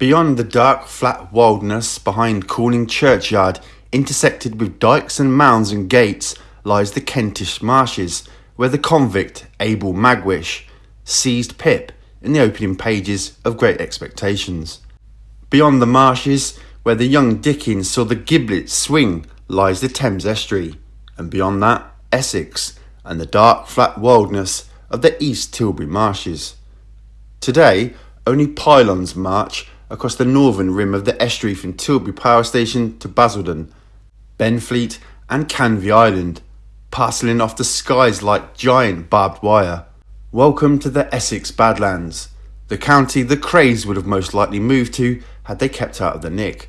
Beyond the dark, flat wilderness behind Cooling churchyard, intersected with dikes and mounds and gates, lies the Kentish marshes, where the convict Abel Magwitch seized Pip in the opening pages of Great Expectations. Beyond the marshes, where the young Dickens saw the giblets swing, lies the Thames estuary, and beyond that, Essex and the dark, flat wilderness of the East Tilbury marshes. Today, only pylons march across the northern rim of the estuary from Tilbury Power Station to Basildon, Benfleet, and Canvey Island, parceling off the skies like giant barbed wire. Welcome to the Essex Badlands, the county the Krays would have most likely moved to had they kept out of the nick.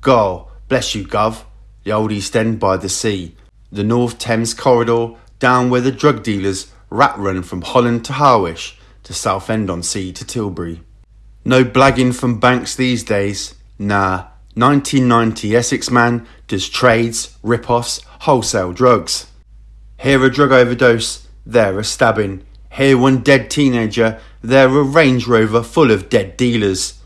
Go, bless you, Gov, the old East End by the sea, the North Thames corridor down where the drug dealers rat run from Holland to Harwich to Southend on Sea to Tilbury. No blagging from banks these days. Nah, 1990 Essex man does trades, rip-offs, wholesale drugs. Here a drug overdose, there a stabbing. Here one dead teenager, there a Range Rover full of dead dealers.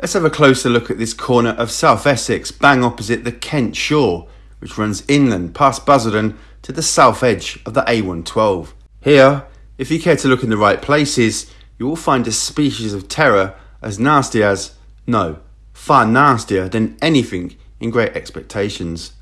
Let's have a closer look at this corner of South Essex, bang opposite the Kent shore, which runs inland past Basildon to the south edge of the A112. Here, if you care to look in the right places, you will find a species of terror as nasty as, no, far nastier than anything in Great Expectations.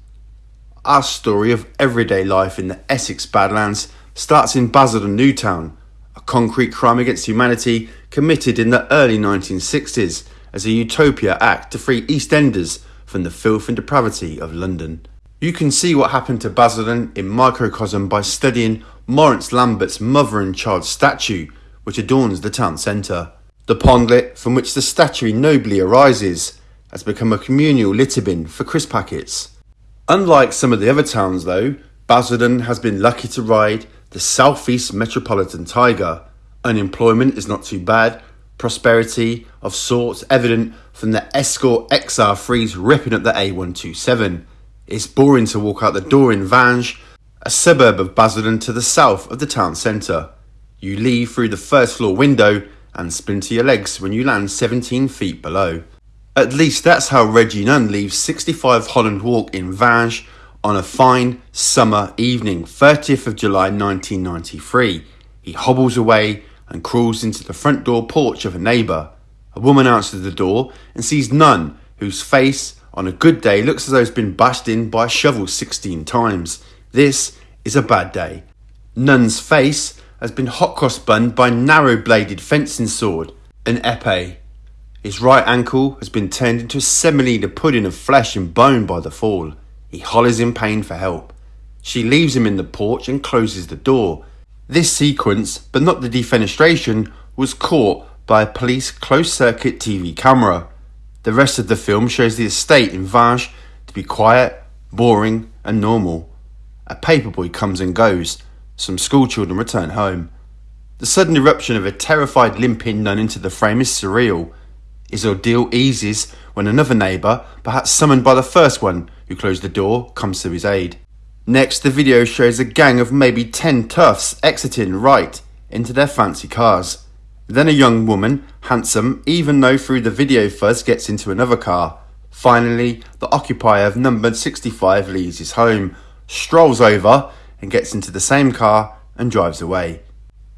Our story of everyday life in the Essex Badlands starts in Basildon Newtown, a concrete crime against humanity committed in the early 1960s as a utopia act to free EastEnders from the filth and depravity of London. You can see what happened to Basildon in microcosm by studying Maurice Lambert's mother and child statue, which adorns the town centre. The pondlet from which the statue nobly arises has become a communal litter bin for crisp packets. Unlike some of the other towns, though, Basildon has been lucky to ride the Southeast Metropolitan Tiger. Unemployment is not too bad, prosperity of sorts evident from the Escort XR3s ripping up the A127. It's boring to walk out the door in Vange, a suburb of Basildon to the south of the town centre. You leave through the first floor window and splinter your legs when you land 17 feet below. At least that's how Reggie Nunn leaves 65 Holland Walk in Vange on a fine summer evening, 30th of July 1993. He hobbles away and crawls into the front door porch of a neighbour. A woman answers the door and sees Nunn, whose face on a good day looks as though it's been bashed in by a shovel 16 times. This is a bad day. Nunn's face has been hot cross bunned by narrow bladed fencing sword, an epee. His right ankle has been turned into a semolina pudding of flesh and bone by the fall. He hollers in pain for help. She leaves him in the porch and closes the door. This sequence, but not the defenestration, was caught by a police closed circuit TV camera. The rest of the film shows the estate in Vange to be quiet, boring, and normal. A paperboy comes and goes, some schoolchildren return home. The sudden eruption of a terrified limping Nunn into the frame is surreal. His ordeal eases when another neighbour, perhaps summoned by the first one who closed the door, comes to his aid. Next, the video shows a gang of maybe 10 toughs exiting right into their fancy cars. Then a young woman, handsome, even though through the video fuzz gets into another car. Finally, the occupier of number 65 leaves his home, strolls over, and gets into the same car and drives away.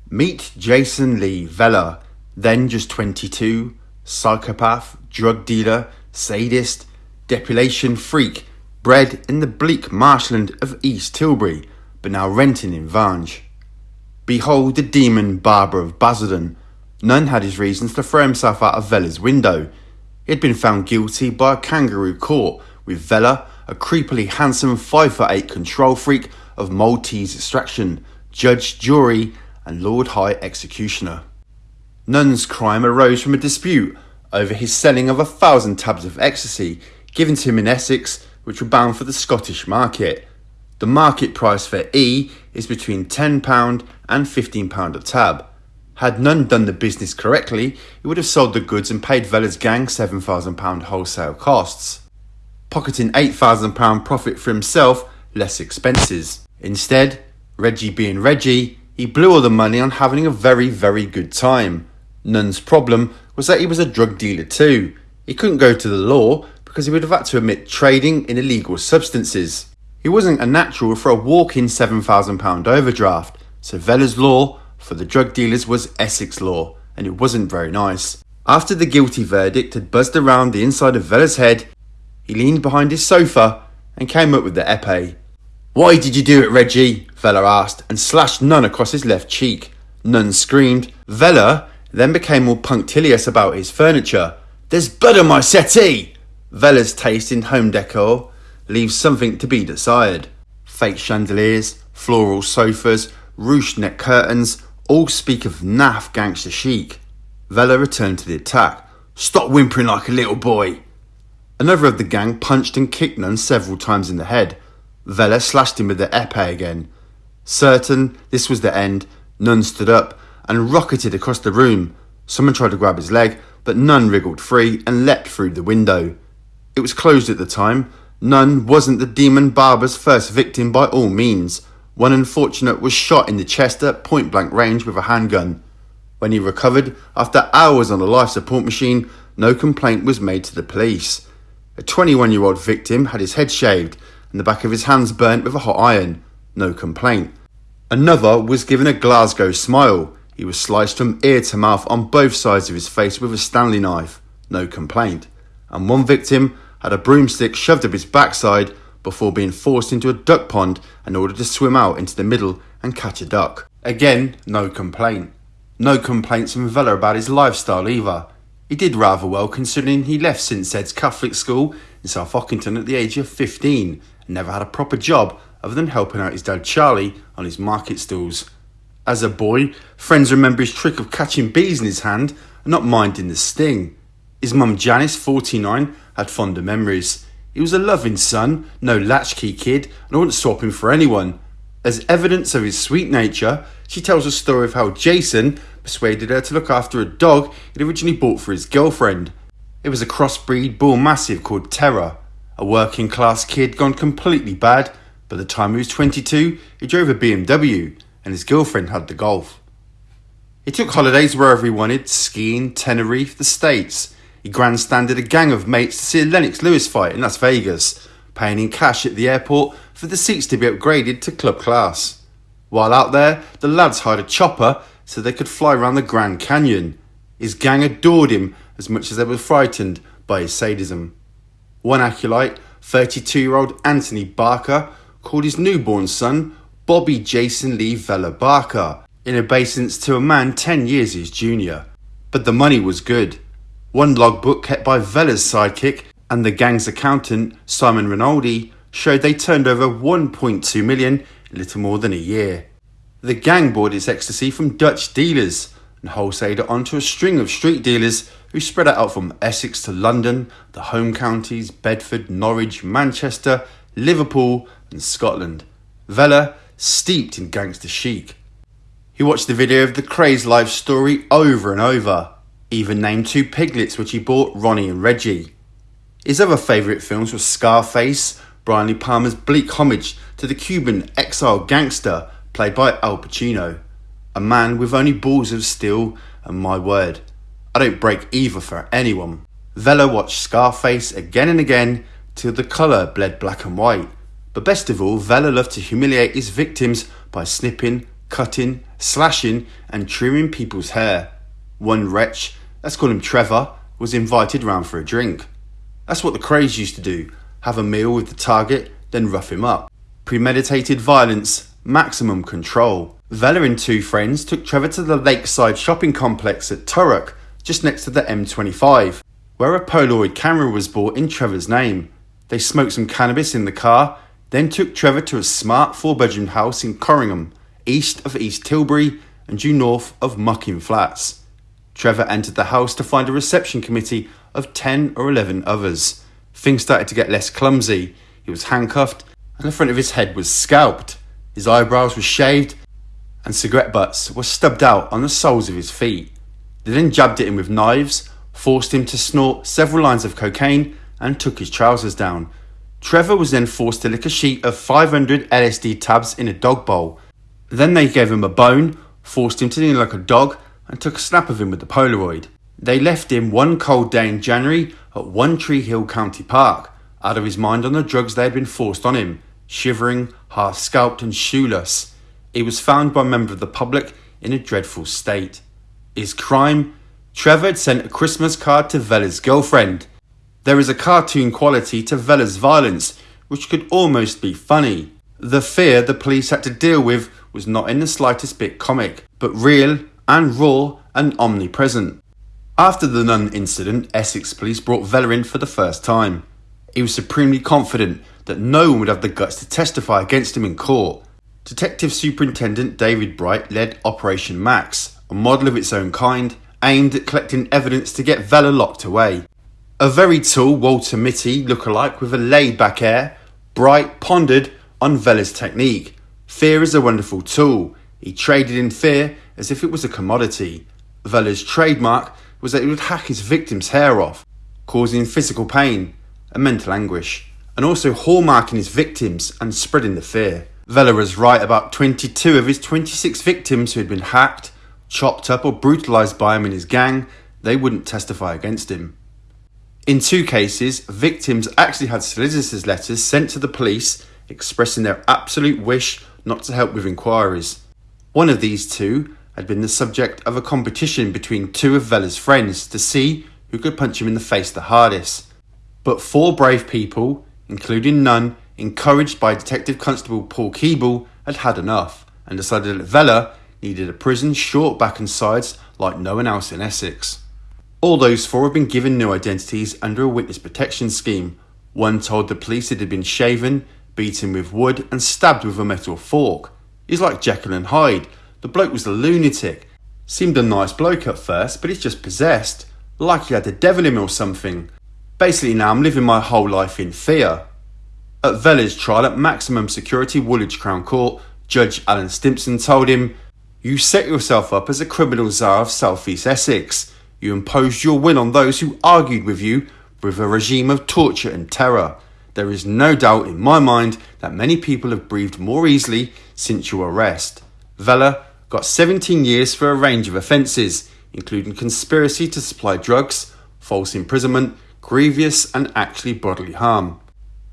Meet Jason Lee Vella, then just 22, psychopath, drug dealer, sadist, depilation freak, bred in the bleak marshland of East Tilbury, but now renting in Vange. Behold the demon barber of Basildon. Nunn had his reasons to throw himself out of Vella's window. He had been found guilty by a kangaroo court, with Vella, a creepily handsome 5 foot 8 control freak, of Maltese extraction, judge, jury, and Lord High Executioner. Nunn's crime arose from a dispute over his selling of a thousand tabs of ecstasy given to him in Essex, which were bound for the Scottish market. The market price for E is between £10 and £15 a tab. Had Nunn done the business correctly, he would have sold the goods and paid Vella's gang £7,000 wholesale costs, pocketing £8,000 profit for himself, less expenses. Instead, Reggie being Reggie, he blew all the money on having a very, very good time. Nunn's problem was that he was a drug dealer too. He couldn't go to the law because he would have had to admit trading in illegal substances. He wasn't a natural for a walk in £7,000 overdraft, so Vella's law for the drug dealers was Essex law, and it wasn't very nice. After the guilty verdict had buzzed around the inside of Vella's head, he leaned behind his sofa and came up with the epee. Why did you do it, Reggie? Vella asked, and slashed Nunn across his left cheek. Nunn screamed. Vella then became more punctilious about his furniture. There's blood on my settee! Vella's taste in home decor leaves something to be desired. Fake chandeliers, floral sofas, ruched neck curtains all speak of naff gangster chic. Vella returned to the attack. Stop whimpering like a little boy. Another of the gang punched and kicked Nunn several times in the head. Vella slashed him with the epee again. Certain this was the end, Nunn stood up and rocketed across the room. Someone tried to grab his leg, but Nunn wriggled free and leapt through the window. It was closed at the time. Nunn wasn't the demon barber's first victim by all means. One unfortunate was shot in the chest at point blank range with a handgun. When he recovered, after hours on a life support machine, no complaint was made to the police. A 21 year old victim had his head shaved and the back of his hands burnt with a hot iron. No complaint. Another was given a Glasgow smile. He was sliced from ear to mouth on both sides of his face with a Stanley knife. No complaint. And one victim had a broomstick shoved up his backside before being forced into a duck pond and ordered to swim out into the middle and catch a duck. Again, no complaint. No complaints from Vella about his lifestyle either. He did rather well considering he left St Sed's Catholic school in South Ockendon at the age of 15 and never had a proper job other than helping out his dad Charlie on his market stalls. As a boy, friends remember his trick of catching bees in his hand and not minding the sting. His mum Janice, 49, had fonder memories. He was a loving son, no latchkey kid, and I wouldn't swap him for anyone. As evidence of his sweet nature, she tells a story of how Jason persuaded her to look after a dog he'd originally bought for his girlfriend. It was a crossbreed bull mastiff called Terror, a working class kid gone completely bad. By the time he was 22, he drove a BMW and his girlfriend had the Golf. He took holidays wherever he wanted, skiing, Tenerife, the States. He grandstanded a gang of mates to see a Lennox Lewis fight in Las Vegas, paying in cash at the airport for the seats to be upgraded to club class. While out there, the lads hired a chopper so they could fly around the Grand Canyon. His gang adored him as much as they were frightened by his sadism. One acolyte, 32 year old Anthony Barker, called his newborn son Bobby Jason Lee Vella Barker, in obeisance to a man 10 years his junior. But the money was good. One logbook kept by Vella's sidekick and the gang's accountant, Simon Rinaldi, showed they turned over 1.2 million in little more than a year. The gang bought its ecstasy from Dutch dealers and wholesaled it onto a string of street dealers who spread out from Essex to London, the home counties, Bedford, Norwich, Manchester, Liverpool, and Scotland. Vella steeped in gangster chic. He watched the video of the crazed life story over and over, even named two piglets which he bought Ronnie and Reggie. His other favourite films were Scarface, Brian De Palma's bleak homage to the Cuban exile gangster played by Al Pacino. A man with only balls of steel, and my word, I don't break either for anyone. Vella watched Scarface again and again till the colour bled black and white. But best of all, Vella loved to humiliate his victims by snipping, cutting, slashing, and trimming people's hair. One wretch, let's call him Trevor, was invited round for a drink. That's what the Krays used to do have a meal with the target, then rough him up. Premeditated violence maximum control. Vella and two friends took Trevor to the lakeside shopping complex at Thurrock, just next to the M25, where a Polaroid camera was bought in Trevor's name. They smoked some cannabis in the car, then took Trevor to a smart four bedroom house in Corringham, east of East Tilbury and due north of Mucking Flats. Trevor entered the house to find a reception committee of 10 or 11 others. Things started to get less clumsy. He was handcuffed and the front of his head was scalped. His eyebrows were shaved, and cigarette butts were stubbed out on the soles of his feet. They then jabbed at him with knives, forced him to snort several lines of cocaine, and took his trousers down. Trevor was then forced to lick a sheet of 500 LSD tabs in a dog bowl. Then they gave him a bone, forced him to kneel like a dog, and took a snap of him with the Polaroid. They left him one cold day in January at One Tree Hill County Park, out of his mind on the drugs they had been forced on him, shivering, half scalped, and shoeless. He was found by a member of the public in a dreadful state. His crime? Trevor had sent a Christmas card to Vella's girlfriend. There is a cartoon quality to Vella's violence, which could almost be funny. The fear the police had to deal with was not in the slightest bit comic, but real and raw and omnipresent. After the Nunn incident, Essex police brought Vella in for the first time. He was supremely confident that no one would have the guts to testify against him in court. Detective Superintendent David Bright led Operation Max, a model of its own kind, aimed at collecting evidence to get Vella locked away. A very tall Walter Mitty look-alike with a laid-back air, Bright pondered on Vella's technique. Fear is a wonderful tool. He traded in fear as if it was a commodity. Vella's trademark was that he would hack his victim's hair off, causing physical pain and mental anguish, and also hallmarking his victims and spreading the fear. Vella was right about 22 of his 26 victims who had been hacked, chopped up, or brutalised by him and his gang, they wouldn't testify against him. In two cases, victims actually had solicitors' letters sent to the police expressing their absolute wish not to help with inquiries. One of these two had been the subject of a competition between two of Vella's friends to see who could punch him in the face the hardest. But four brave people, including Nunn, encouraged by Detective Constable Paul Keeble, had had enough and decided that Vella needed a prison short back and sides like no one else in Essex. All those four had been given new identities under a witness protection scheme. One told the police it had been shaven, beaten with wood, and stabbed with a metal fork. He's like Jekyll and Hyde, the bloke was a lunatic. Seemed a nice bloke at first, but he's just possessed. Like he had the devil in him or something. Basically, now I'm living my whole life in fear. At Vella's trial at maximum security Woolwich Crown Court, Judge Alan Stimpson told him, You set yourself up as a criminal czar of South East Essex. You imposed your will on those who argued with you with a regime of torture and terror. There is no doubt in my mind that many people have breathed more easily since your arrest. Vella got 17 years for a range of offences, including conspiracy to supply drugs, false imprisonment, grievous and actually bodily harm.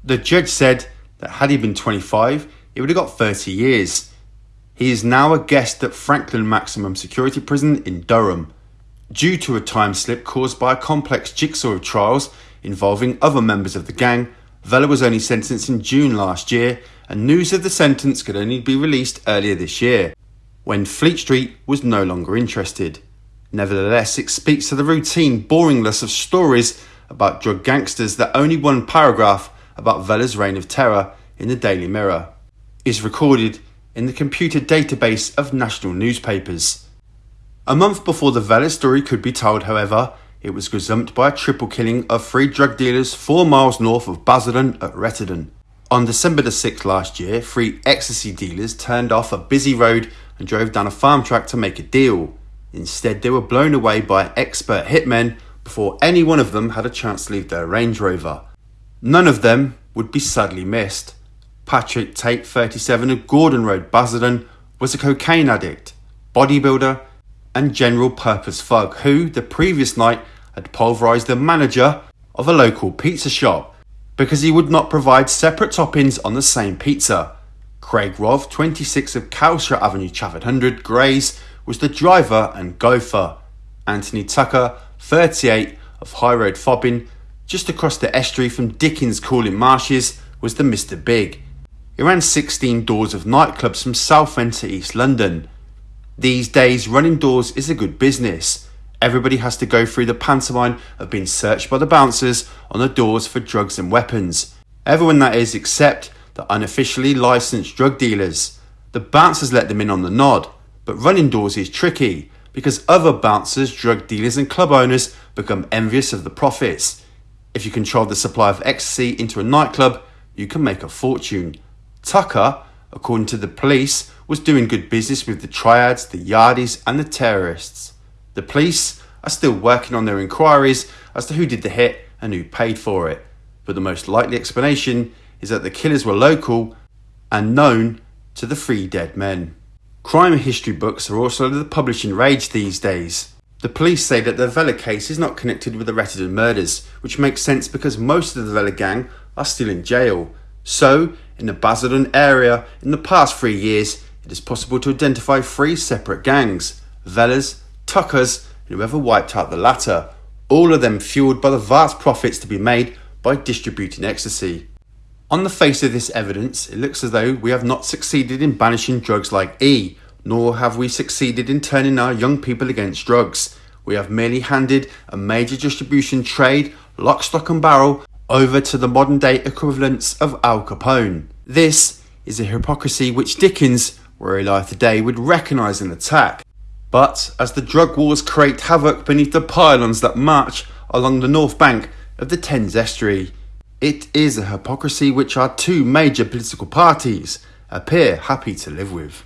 The judge said that had he been 25, he would have got 30 years. He is now a guest at Frankland Maximum Security Prison in Durham. Due to a time slip caused by a complex jigsaw of trials involving other members of the gang, Vella was only sentenced in June last year, and news of the sentence could only be released earlier this year when Fleet Street was no longer interested. Nevertheless, it speaks to the routine boringness of stories about drug gangsters that only one paragraph about Vella's reign of terror in the Daily Mirror is recorded in the computer database of national newspapers. A month before the Vella story could be told, however, it was gazumped by a triple killing of three drug dealers four miles north of Basildon at Rettendon. On December the 6th last year, three ecstasy dealers turned off a busy road and drove down a farm track to make a deal. Instead, they were blown away by expert hitmen before any one of them had a chance to leave their Range Rover. None of them would be sadly missed. Patrick Tate, 37 of Gordon Road, Basildon, was a cocaine addict, bodybuilder, and general purpose thug who, the previous night, had pulverised the manager of a local pizza shop because he would not provide separate toppings on the same pizza. Craig Rolfe, 26 of Cowshaw Avenue, Chafford 100, Grays, was the driver and gopher. Anthony Tucker, 38 of High Road Fobbing, just across the estuary from Dickens Cooling Marshes, was the Mr. Big. He ran 16 doors of nightclubs from Southend to East London. These days, running doors is a good business. Everybody has to go through the pantomime of being searched by the bouncers on the doors for drugs and weapons. Everyone that is, except the unofficially licensed drug dealers. The bouncers let them in on the nod, but running doors is tricky because other bouncers, drug dealers, and club owners become envious of the profits. If you control the supply of ecstasy into a nightclub, you can make a fortune. Tucker, according to the police, was doing good business with the triads, the yardies, and the terrorists. The police are still working on their inquiries as to who did the hit and who paid for it, but the most likely explanation is that the killers were local and known to the three dead men. Crime history books are also under the publishing rage these days. The police say that the Vella case is not connected with the Rettendon murders, which makes sense because most of the Vella gang are still in jail. So, in the Basildon area, in the past three years, it is possible to identify three separate gangs Vellas, Tuckers, and whoever wiped out the latter, all of them fueled by the vast profits to be made by distributing ecstasy. On the face of this evidence, it looks as though we have not succeeded in banishing drugs like E, nor have we succeeded in turning our young people against drugs. We have merely handed a major distribution trade, lock, stock, and barrel, over to the modern day equivalents of Al Capone. This is a hypocrisy which Dickens, were alive today, would recognise and attack. But as the drug wars create havoc beneath the pylons that march along the north bank of the Thames estuary, it is a hypocrisy which our two major political parties appear happy to live with.